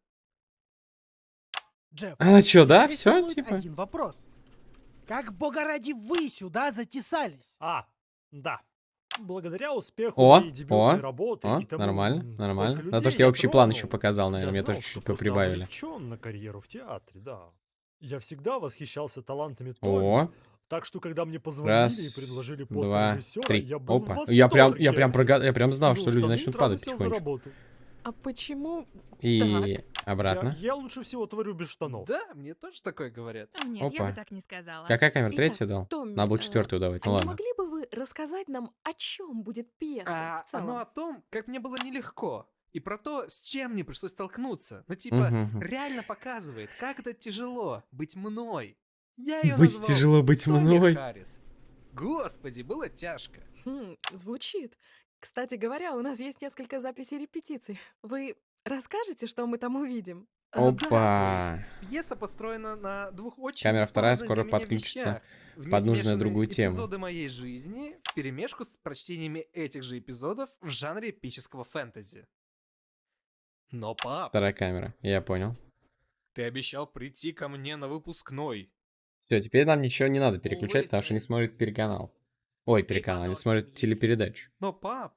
Джефф, А, чё, да? волнует типа? один вопрос. Как, бога ради, вы сюда затесались? А, да. Благодаря успеху О, моей дебютной о, работы о, и тому, нормально, нормально. столько На то, людей что я общий план тронул, еще показал, наверное, я мне тоже чуть-чуть прибавили. на карьеру в театре, да. Я всегда восхищался талантами О. Томми, так что когда мне позвонили Раз, и предложили пост два, режиссера, три. я был Опа. в Я прям, я прям, прогад... я прям знал, Стянул что люди начнут падать работу. А почему... И Так. Обратно. Я, я лучше всего творю без штанов. Да, мне тоже такое говорят. А Нет, я Опа. бы так не сказала. Какая камера? Итак, Третью дал? Томми, Надо было э, четвертую давать, А ну не ладно. могли бы вы рассказать нам, о чем будет пьеса А, в целом? оно о том, как мне было нелегко. И про то, с чем мне пришлось столкнуться. Ну, типа, Мгм. реально показывает, как это тяжело быть мной. Я ее Быть назвал тяжело быть Томми мной. Харрис. Господи, было тяжко. Хм, звучит. Кстати говоря, у нас есть несколько записей репетиций. Вы расскажете, что мы там увидим? Да, то Опа. есть пьеса построена на двух очень Камера вторая скоро подключится вещах. Под нужную другую тему. эпизоды моей жизни в перемешку с прочтениями этих же эпизодов в жанре эпического фэнтези. Но, пап, Вторая камера, я понял. ты обещал прийти ко мне на выпускной. Все, теперь нам ничего не надо переключать, потому что они смотрят переканал. Ой, переканал, они смотрят телепередачу. Но, пап,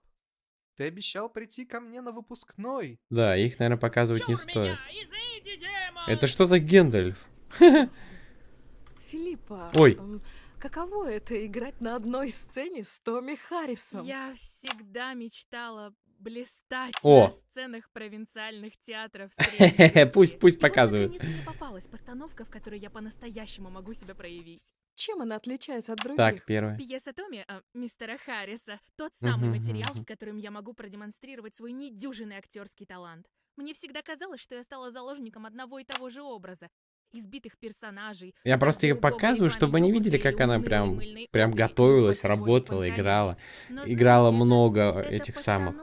ты обещал прийти ко мне на выпускной. Да, их, наверное, показывать не стоит. Извините, Демон! Это что за Гендальф? Филиппа, Ой. каково это играть на одной сцене с Томми Харрисом? Я всегда мечтала блистать О. на сценах провинциальных театров пусть- пусть показывают. наконец, мне попалась постановка, в которой я по-настоящему могу себя проявить. Чем она отличается от других? Так, первое. Пьеса Томми, а, мистера Харриса, тот самый материал, с которым я могу продемонстрировать свой недюжинный актерский талант. Мне всегда казалось, что я стала заложником одного и того же образа. избитых персонажей. Я просто ее показываю, чтобы они видели, как она прям, прям готовилась, работала, играла. Играла много этих самых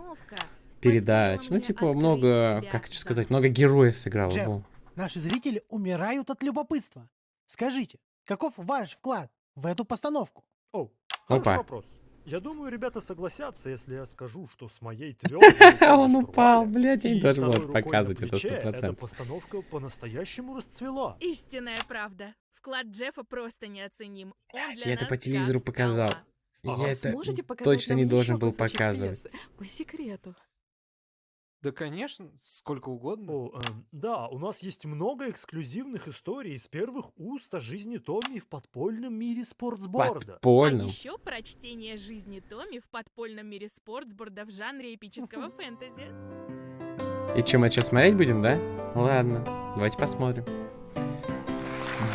передач. Ну, типа, много, как сказать, много героев сыграла. Джеб, наши зрители умирают от любопытства. Скажите, каков ваш вклад в эту постановку? О, хороший вопрос. Я думаю, ребята согласятся, если я скажу, что с моей твердой Он упал, блядь, я не должен был показывать это сто Эта постановка по-настоящему расцвела. Истинная правда. Вклад Джеффа просто неоценим. Для Я это по телевизору показал. Я это точно не должен был показывать. По секрету. Да, конечно, сколько угодно. О, э, да, у нас есть много эксклюзивных историй из первых уст о жизни Томми в подпольном мире спортсборда. Подпольном? А еще прочтение жизни Томми в подпольном мире спортсборда в жанре эпического фэнтези. И что, мы сейчас смотреть будем, да? Ладно, давайте посмотрим.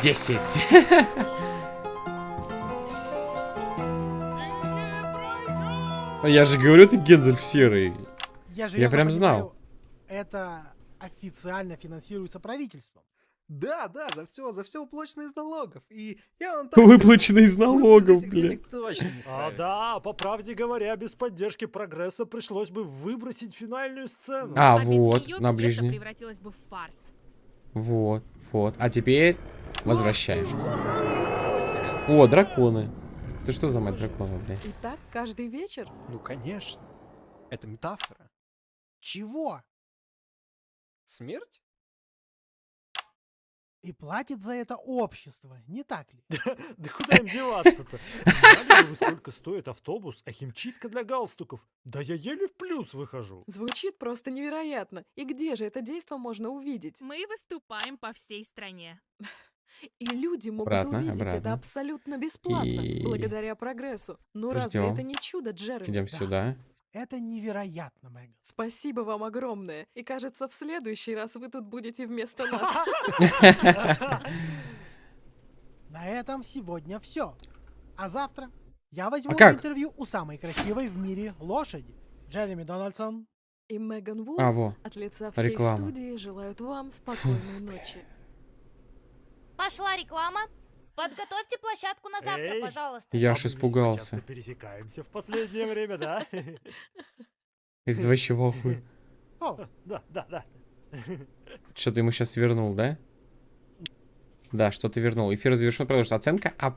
Десять. Я же говорю, ты Гензель серый. Я, же я прям знал. Это официально финансируется правительством. Да, да, за все, за все уплачено из налогов. И я вам так Выплачено из налогов, блин. точно не А да, по правде говоря, без поддержки прогресса пришлось бы выбросить финальную сцену. А, а вот, на ближней. превратилась бы в фарс. Вот, вот. А теперь возвращаем. О, драконы. Ты что за мать дракона, блядь? И так каждый вечер? Ну, конечно. Это метафора. Чего? Смерть? И платит за это общество, не так ли? Да куда им деваться-то? Знали вы, сколько стоит автобус, а химчистка для галстуков? Да я еле в плюс выхожу. Звучит просто невероятно. И где же это действо можно увидеть? Мы выступаем по всей стране. И люди могут обратно, увидеть обратно. это абсолютно бесплатно, И... благодаря прогрессу. Ну разве это не чудо, Джереми? Идем да. сюда. Это невероятно, Мэган. Спасибо вам огромное. И кажется, в следующий раз вы тут будете вместо нас. На этом сегодня все. А завтра я возьму а интервью у самой красивой в мире лошади, Джереми Дональдсон. И Меган Вулф а, во. от лица всей Реклама. студии желают вам спокойной ночи. Пошла реклама. Подготовьте площадку на завтра, Эй, пожалуйста. Я аж испугался. пересекаемся в последнее время, да? Это вообще в Да, да, да. Что ты ему сейчас вернул, да? Да, что ты вернул. Эфир завершен, потому что оценка А+.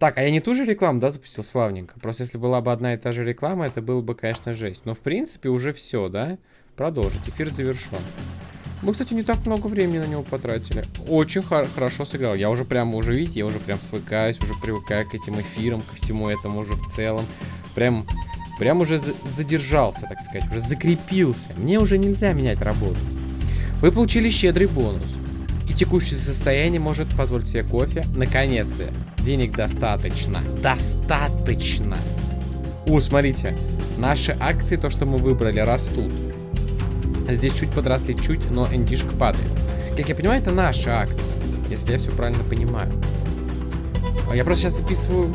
Так, а я не ту же рекламу, да, запустил? Славненько. Просто если была бы одна и та же реклама, это было бы, конечно, жесть. Но, в принципе, уже все, да? Продолжить. Эфир завершен. Мы, кстати, не так много времени на него потратили. Очень хор хорошо сыграл. Я уже прям, уже видите, я уже прям свыкаюсь, уже привыкаю к этим эфирам, ко всему этому уже в целом. Прям, прям уже задержался, так сказать, уже закрепился. Мне уже нельзя менять работу. Вы получили щедрый бонус. И текущее состояние может позволить себе кофе. Наконец-то. Денег достаточно. Достаточно. О, смотрите. Наши акции, то, что мы выбрали, растут. Здесь чуть подросли, чуть, но эндишка падает. Как я понимаю, это наша акция. Если я все правильно понимаю. А я просто сейчас записываю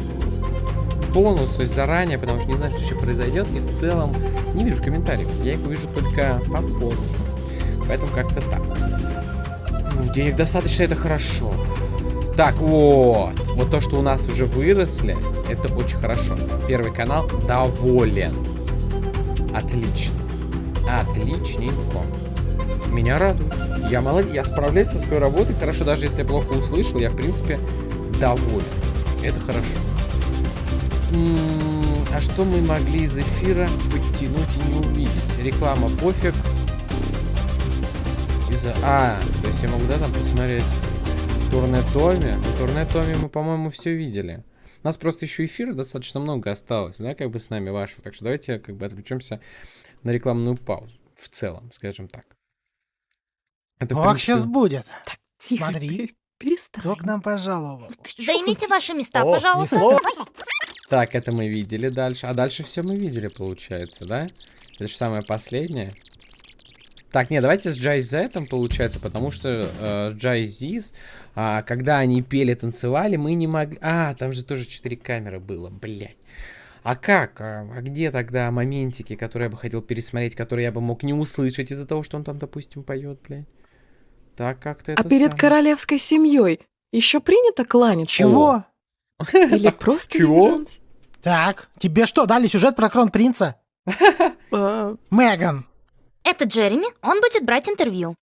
бонус, то есть заранее, потому что не знаю, что еще произойдет. И в целом не вижу комментариев. Я их увижу только попозже. Поэтому как-то так. Ну, денег достаточно, это хорошо. Так, вот. Вот то, что у нас уже выросли, это очень хорошо. Первый канал доволен. Отлично. Отличненько. Меня радует. Я молодец, я справляюсь со своей работой хорошо, даже если я плохо услышал, я, в принципе, доволен. Это хорошо. М -м а что мы могли из эфира подтянуть и не увидеть? Реклама пофиг. Из а, то есть я могу, да, там посмотреть турне Томи? Ну, турне Томи мы, по-моему, все видели. У нас просто еще эфира достаточно много осталось, да, как бы с нами вашего. Так что давайте как бы отвлечемся на рекламную паузу. В целом, скажем так. Это, Ох, принципе... сейчас будет. Так, тихо, Смотри. Перестань. Кто к нам пожаловал? Займите ваши места, О, пожалуйста. Так, это мы видели дальше. А дальше все мы видели, получается, да? Это же самое последнее. Так, не, давайте с Джай Зетом, получается, потому что э, Джай Зиз, э, когда они пели, танцевали, мы не могли... А, там же тоже 4 камеры было, блядь. А как? А, а где тогда моментики, которые я бы хотел пересмотреть, которые я бы мог не услышать из-за того, что он там, допустим, поет, блядь? Так как-то А перед самое. королевской семьей еще принято кланяться? Чего? Или просто Чего? Так, тебе что, дали сюжет про кронпринца? Меган. Это Джереми, он будет брать интервью.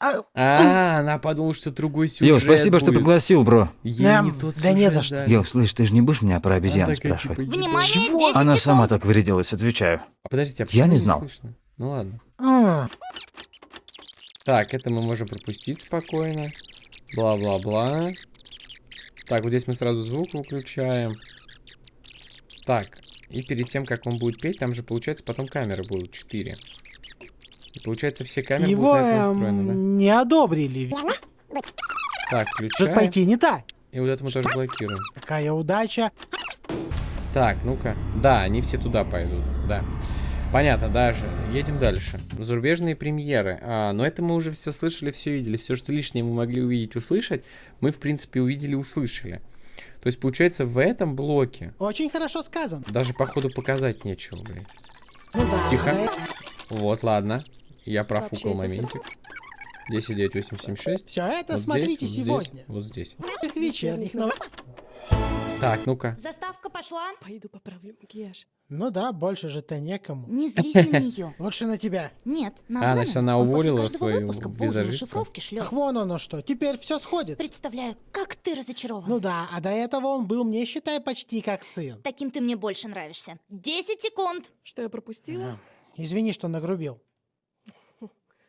А, она подумала, что другой сюжет Йо, спасибо, что будет. пригласил, бро. Ей Эм, не тот да не за что. Йо, слышь, ты же не будешь меня про обезьян Она такая, спрашивать? типа, Внимание, «Чего?» 10 Она сама секунд. так вырядилась, отвечаю. А подождите, а Я не знал. слышно? Ну ладно. М, Так, это мы можем пропустить спокойно. Бла-бла-бла. Так, вот здесь мы сразу звук выключаем. Так, и перед тем, как он будет петь, там же, получается, потом камеры будут 4. И получается, все камеры Его будут на это эм, настроены, да? не одобрили. Так, Может включаем. пойти не так. И вот это мы тоже блокируем. Какая удача. Так, ну-ка. Да, они все туда пойдут, да. Понятно, даже. Едем дальше. Зарубежные премьеры. А, но это мы уже все слышали, все видели. Все, что лишнее мы могли увидеть, услышать, мы, в принципе, увидели, услышали. То есть, получается, в этом блоке Очень хорошо сказано. даже, походу, показать нечего, блин. Ну да. Тихо. да. Вот, ладно. Я профукал моментик. 10, 9, 8, 7, 6. Все это Вот смотрите здесь, сегодня. Вот здесь. Вот здесь. Вечерних новостях. Так, ну-ка. Заставка пошла. Пойду поправлю макияж. Ну да, больше же-то некому. Не злись на нее. Лучше на тебя. Нет, на А, значит, она уволила свою визажистку? Ах, вон оно что. Теперь все сходит. Представляю, как ты разочарован. Ну да, а до этого он был мне, считай, почти как сын. Таким ты мне больше нравишься. 10 секунд. Что я пропустила? Извини, что нагрубил.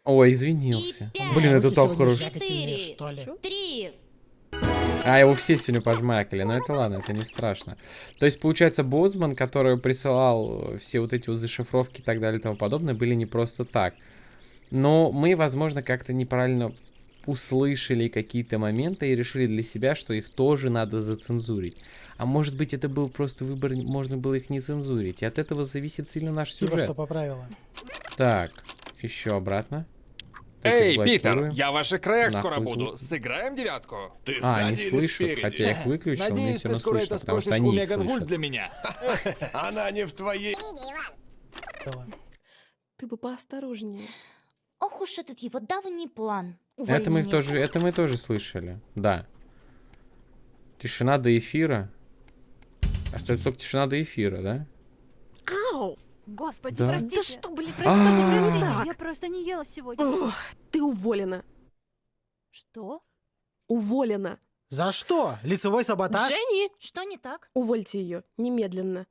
Ой, извинился. И пять. Блин, это сегодня хорошо. Три. А, его все сегодня пожмакали, но это ладно, это не страшно. То есть, получается, Бозман, который присылал все вот эти вот зашифровки и так далее и тому подобное, были не просто так. Но мы, возможно, как-то неправильно услышали какие-то моменты и решили для себя, что их тоже надо зацензурить. А может быть, это был просто выбор, можно было их не цензурить. И от этого зависит сильно наш Типа сюжет. что поправила. Так, еще обратно. Эй. Питер, я в ваших краях Нахуй скоро звук. буду. Сыграем девятку? Ты А, не сзади или слышат, спереди? хотя я их выключил, Надеюсь, все ты скоро слышно, это спросишь у Меган Вульт слышат. для меня. Она не в твоей... Ты бы поосторожнее. Ох уж этот его давний план. Это мы тоже, это мы тоже слышали, да. Тишина до эфира. Остается только тишина до эфира, да? Ау! Господи, Да. простите. Да что, блин, Простите, простите, Так. я просто не ела сегодня. Ох, ты уволена. Что? Уволена. За что? Лицевой саботаж? Женни! Что не так? Увольте ее. Немедленно.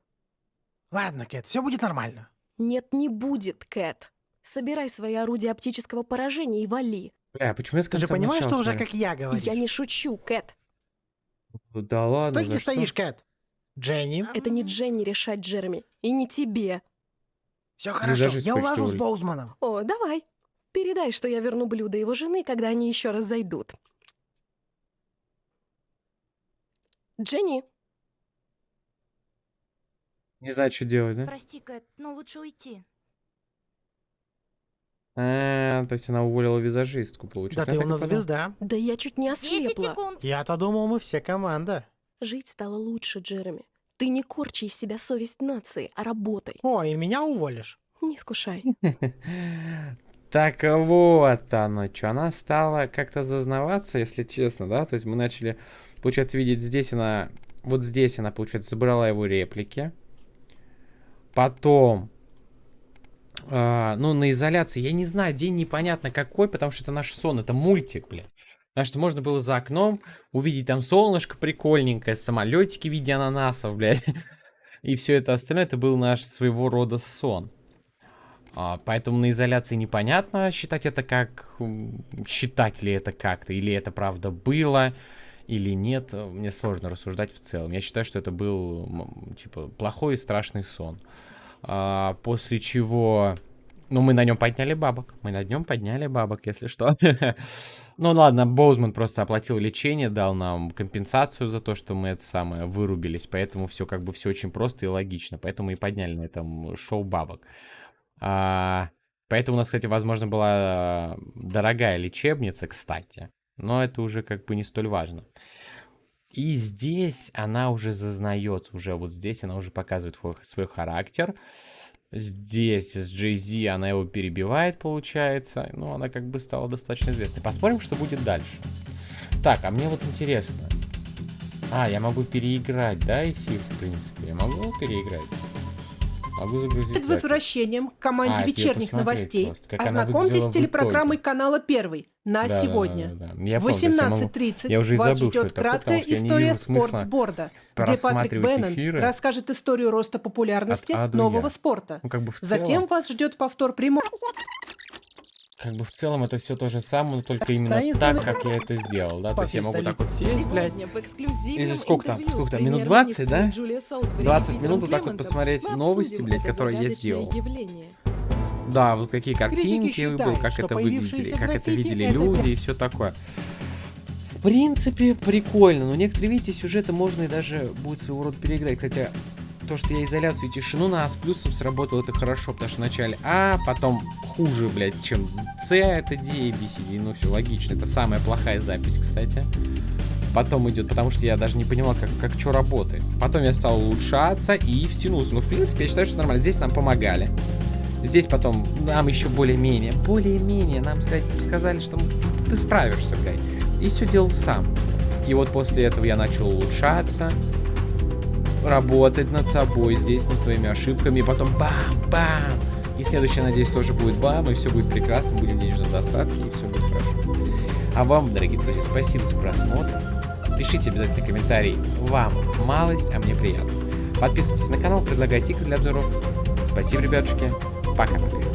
Ладно, Кэт, все будет нормально. Нет, не будет, Кэт. Собирай свои орудия оптического поражения и вали. Бля, почему я с Ты же понимаешь, что уже как я говорю? Я не шучу, Кэт. Да ладно, Стой, где стоишь, Кэт. Дженни. Это не Дженни решать, Джереми. И не тебе. Все хорошо, я улажу с. Боузманом. О, давай. Передай, что я верну блюдо его жены, когда они еще раз зайдут. Дженни, Не знаю, что делать, да? Прости, Кэт, но лучше уйти. А, то есть она уволила визажистку, Да получается. ты Я у нас звезда. да я чуть не 10 ослепла. Я-то думал, мы все команда. Жить стало лучше, Джереми. Ты не корчи из себя совесть нации, а работай. О, и меня уволишь. Не искушай. Так вот она, что она стала как-то зазнаваться, если честно, да? То есть мы начали, получается, видеть здесь она, вот здесь она, получается, забрала его реплики. Потом, а, ну, на изоляции, я не знаю, день непонятно какой, потому что это наш сон, это мультик, блин. Потому что можно было за окном увидеть там солнышко прикольненькое, самолетики в виде ананасов, блядь. И все это остальное, это был наш своего рода сон. А, поэтому на изоляции непонятно, считать это как... Считать ли это как-то, или это правда было, или нет. э, Мне сложно рассуждать в целом. Я считаю, что это был, типа, плохой и страшный сон. А, после чего... Ну, мы на нем подняли бабок. Мы на нем подняли бабок, если что. Ну ладно, Боузман просто оплатил лечение, дал нам компенсацию за то, что мы это самое вырубились. Поэтому все как бы все очень просто и логично. Поэтому и подняли на этом шоу бабок. А, поэтому у нас, кстати, возможно, была дорогая лечебница, кстати. Но это уже как бы не столь важно. И здесь она уже зазнается, уже вот здесь она уже показывает свой, характер. Здесь с Jay-Z она его перебивает, получается. Ну, она как бы стала достаточно известной. Посмотрим, что будет дальше. Так, а мне вот интересно. А, я могу переиграть, да, эфир, в принципе? Я могу переиграть? Могу загрузить. Перед возвращением к команде а, вечерних новостей ознакомьтесь с телепрограммой канала Первый на да, сегодня. Да, да, да. В 18.30 вас забыл, ждет краткая такое, история спортсборда, где Патрик Беннон эфиры расскажет историю роста популярности нового я. спорта. Ну, как бы Затем вас ждет повтор прямого... Как бы в целом это все то же самое, но только именно так, как я это сделал, да? То есть я могу так вот сесть, блядь. Или сколько там? Сколько там? Минут 20, да? 20 минут вот так вот посмотреть новости, блядь, которые я сделал. Да, вот какие картинки был, как это выглядели, как это видели люди и все такое. В принципе, прикольно, но некоторые, видите, сюжеты можно и даже будет своего рода переиграть, хотя то, что я изоляцию и тишину на А с плюсом сработал, это хорошо, потому что вначале А, потом хуже, блядь, чем С, это D, A, B, C, D, ну все логично, это самая плохая запись, кстати. Потом идет, потому что я даже не понимал, как, как что работает. Потом я стал улучшаться и втянулся. Ну, в принципе, я считаю, что нормально. Здесь нам помогали. Здесь потом нам еще более-менее, более-менее нам сказать, сказали, что ты справишься, блядь. И все делал сам. И вот после этого я начал улучшаться работать над собой здесь, над своими ошибками, и потом бам-бам. И следующее, надеюсь, тоже будет бам, и все будет прекрасно, будем денежном достатке, и все будет хорошо. А вам, дорогие друзья, спасибо за просмотр. Пишите обязательно комментарий. Вам малость, а мне приятно. Подписывайтесь на канал, предлагайте игры для обзоров. Спасибо, ребятушки. Пока-пока.